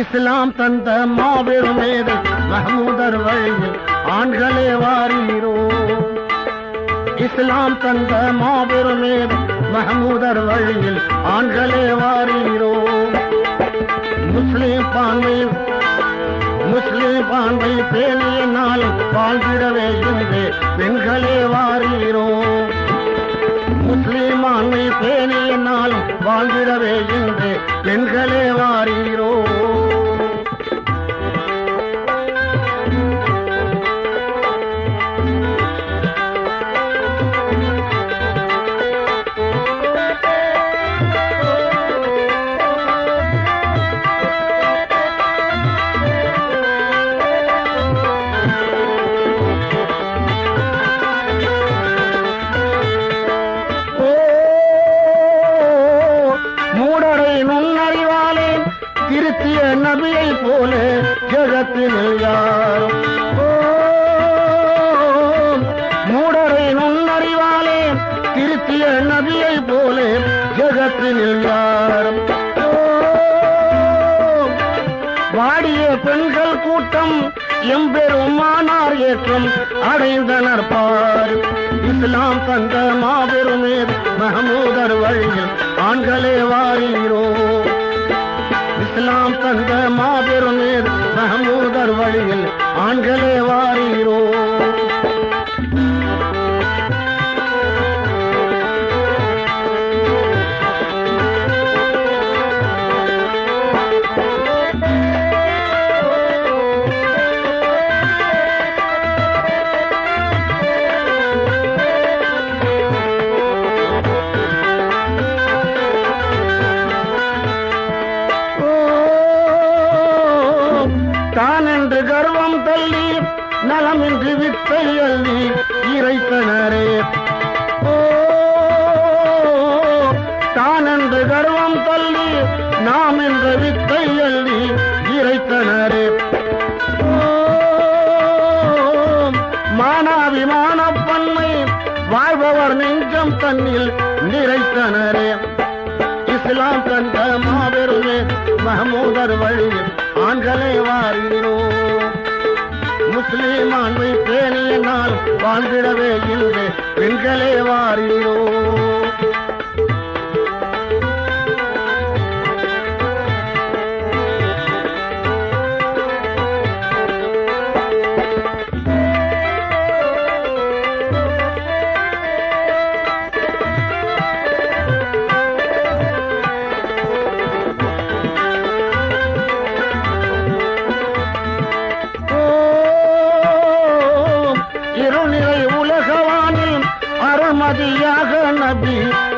இஸ்லாம் தந்த மாபெரும் மேதை மஹமூதர் வழியில் ஆண்களே வாரீரோ இஸ்லாம் தந்த மாபெரும் மேதை மஹமூதர் வழியில் ஆண்களே வாரீரோ முஸ்லிம் பான்மை முஸ்லிம் பான்மை பேணிய நாளும் வாழ்ந்திடவே என்று பெண்களே வாரீரோ முஸ்லிம் ஆண்மை பேணிய நாளும் வாழ்ந்திடவே என்று பெண்களே வாரீரோ திருத்திய நபியை போல ஜெகத்தினில் யார் மூடரை நுண்ணறிவாலே திருத்திய நபியை போல ஜெகத்தினில் யார் வாடிய பெண்கள் கூட்டம் எம்பெருமானார் ஏற்றம் அடைந்தனர் பார். இஸ்லாம் தந்த மாபெருமே மகமூதர் வழியில் ஆண்களே வாரீரோ. நாம் தந்த மாபெரும் மாபெருமே மஹமூதர் வழியில் ஆண்களே வாரீரோ நலமின்றி வித்தை அள்ளி இறைத்தனரே ஓ தானென்று கர்வம் தள்ளி நாம் என்ற வித்தை அள்ளி இறைத்தனரே ஓ, மானாபிமான பன்மை வாழ்பவர் நெஞ்சம் தன்னில் நிறைத்தனரே இஸ்லாம் தந்த மாபெருமே மஹமூதர் வழியில் ஆண்களை வாரினோம். முஸ்லீம் ஆண்மை பேணிய வாழ்ந்திடவே இல்லை பெண்களே வாரீரோ நபியாக நபி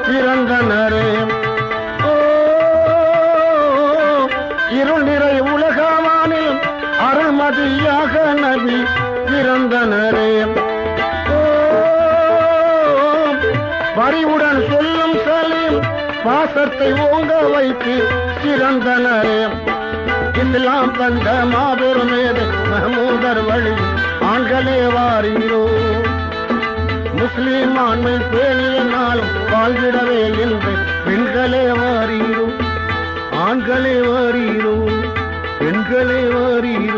பிறந்தனரே ஓ, இருநிறை உலகவானில் அருள்மதியாக நபி பிறந்தனரே ஓ, சொல்லும் சலீம் பாசத்தை ஓங்க வைத்து சிறந்தனரே. இஸ்லாம் தந்த மாபெரும் மேதை மஹமூதர் வழி ஆண்களே வாரீரோ முஸ்லீம் ஆண்மை பேணிய நாளும் வாழ்ந்திடவே என்று பெண்களே வாரீரும் ஆண்களே வாரீரும் பெண்களே வாரீரும்.